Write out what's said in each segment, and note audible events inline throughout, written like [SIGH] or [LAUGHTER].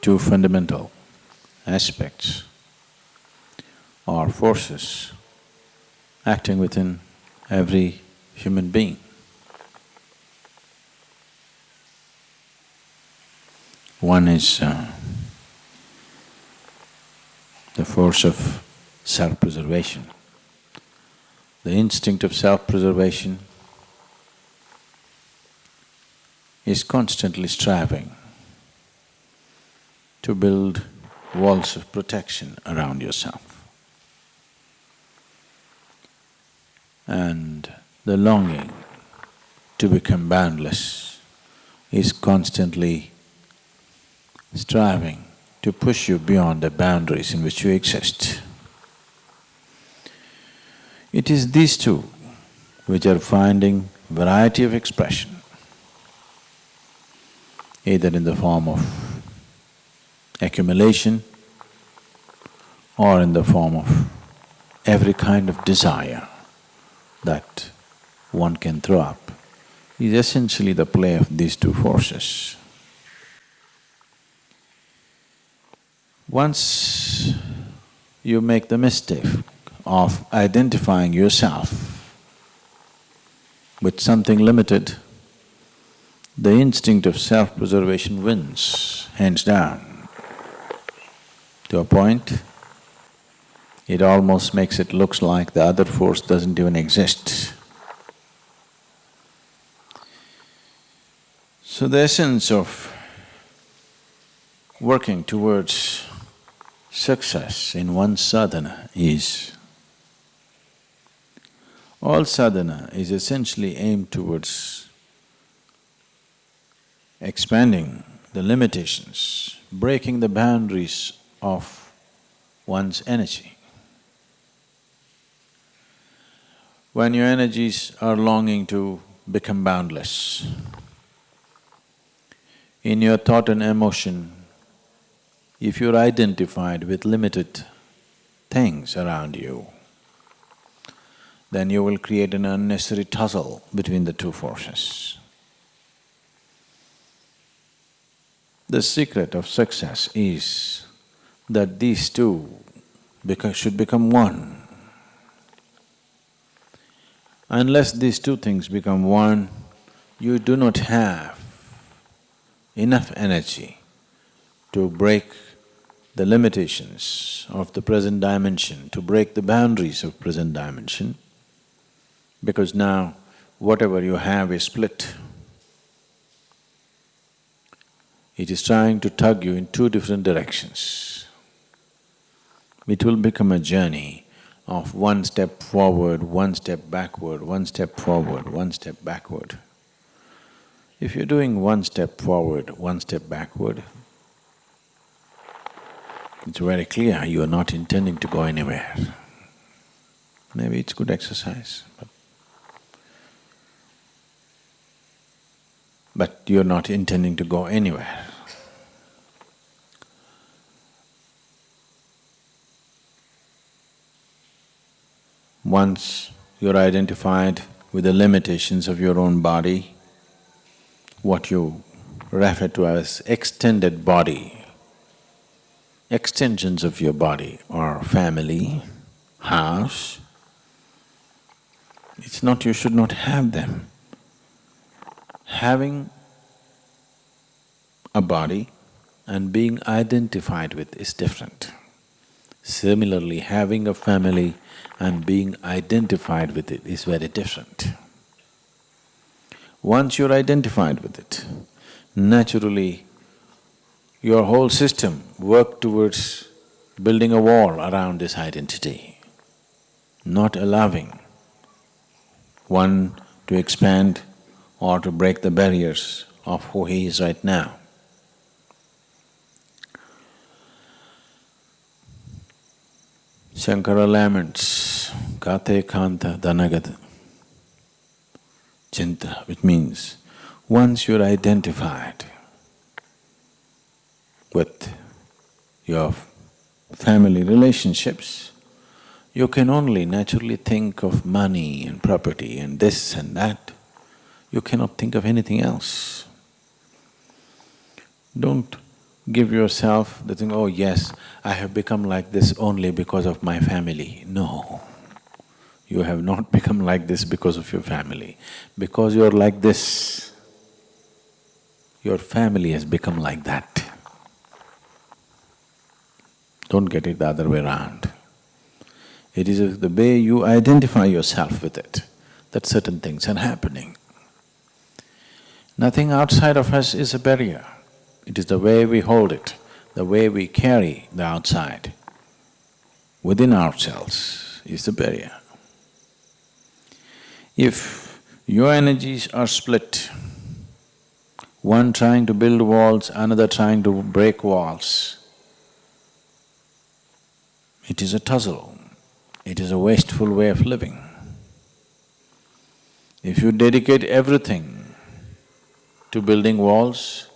two fundamental aspects or forces acting within every human being. One is uh, the force of self-preservation. The instinct of self-preservation is constantly striving to build walls of protection around yourself. And the longing to become boundless is constantly striving to push you beyond the boundaries in which you exist. It is these two which are finding variety of expression, either in the form of accumulation or in the form of every kind of desire that one can throw up, is essentially the play of these two forces. Once you make the mistake of identifying yourself with something limited, the instinct of self-preservation wins, hands down. To a point, it almost makes it looks like the other force doesn't even exist. So the essence of working towards success in one sadhana is all sadhana is essentially aimed towards expanding the limitations, breaking the boundaries of one's energy. When your energies are longing to become boundless, in your thought and emotion, if you're identified with limited things around you, then you will create an unnecessary tussle between the two forces. The secret of success is that these two should become one. Unless these two things become one, you do not have enough energy to break the limitations of the present dimension, to break the boundaries of present dimension, because now whatever you have is split. It is trying to tug you in two different directions. It will become a journey of one step forward, one step backward, one step forward, one step backward. If you're doing one step forward, one step backward, it's very clear you are not intending to go anywhere. Maybe it's good exercise, but but you're not intending to go anywhere. Once you're identified with the limitations of your own body, what you refer to as extended body, extensions of your body are family, house. It's not you should not have them. Having a body and being identified with is different. Similarly, having a family and being identified with it is very different. Once you're identified with it, naturally your whole system work towards building a wall around this identity, not allowing one to expand or to break the barriers of who he is right now. Shankara laments, kate kanta danagata chinta, which means once you're identified with your family relationships, you can only naturally think of money and property and this and that. You cannot think of anything else. Don't give yourself the thing, oh yes, I have become like this only because of my family. No, you have not [LAUGHS] become like this because of your family. Because you're like this, your family has become like that. Don't get it the other way around. It is the way you identify yourself with it, that certain things are happening. Nothing outside of us is a barrier. It is the way we hold it, the way we carry the outside within ourselves is the barrier. If your energies are split, one trying to build walls, another trying to break walls, it is a tussle, it is a wasteful way of living. If you dedicate everything to building walls,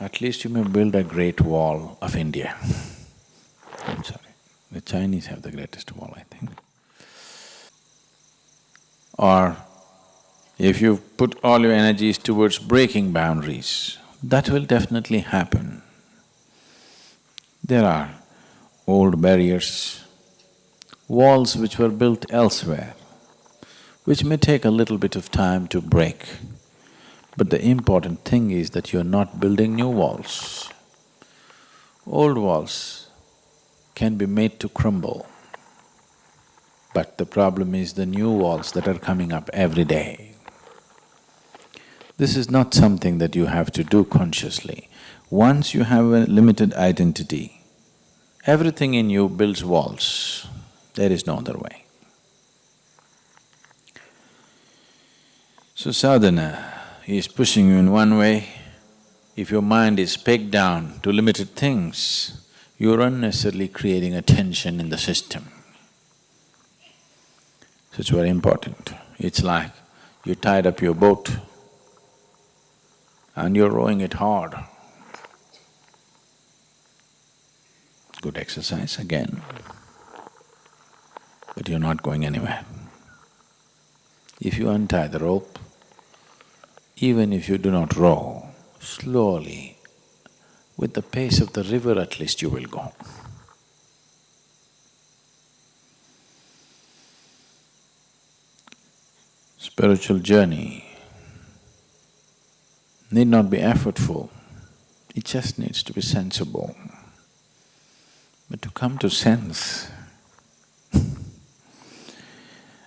at least you may build a great wall of India. I'm sorry, the Chinese have the greatest wall, I think. Or if you put all your energies towards breaking boundaries, that will definitely happen. There are old barriers, walls which were built elsewhere, which may take a little bit of time to break. But the important thing is that you're not building new walls. Old walls can be made to crumble. But the problem is the new walls that are coming up every day. This is not something that you have to do consciously. Once you have a limited identity, Everything in you builds walls, there is no other way. So sadhana is pushing you in one way. If your mind is pegged down to limited things, you're unnecessarily creating a tension in the system. So it's very important. It's like you tied up your boat and you're rowing it hard. good exercise again, but you're not going anywhere. If you untie the rope, even if you do not row, slowly, with the pace of the river at least you will go. Spiritual journey need not be effortful, it just needs to be sensible. But to come to sense, [LAUGHS]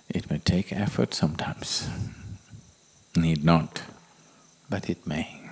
it may take effort sometimes, need not, but it may.